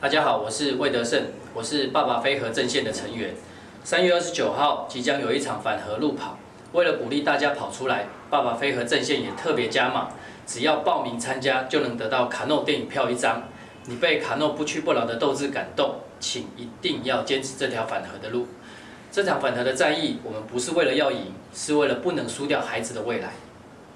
大家好，我是魏德胜，我是爸爸飞河阵线的成员。三月二十九号即将有一场反核路跑，为了鼓励大家跑出来，爸爸飞河阵线也特别加码，只要报名参加就能得到卡诺电影票一张。你被卡诺不屈不挠的斗志感动，请一定要坚持这条反核的路。这场反核的战役，我们不是为了要赢，是为了不能输掉孩子的未来。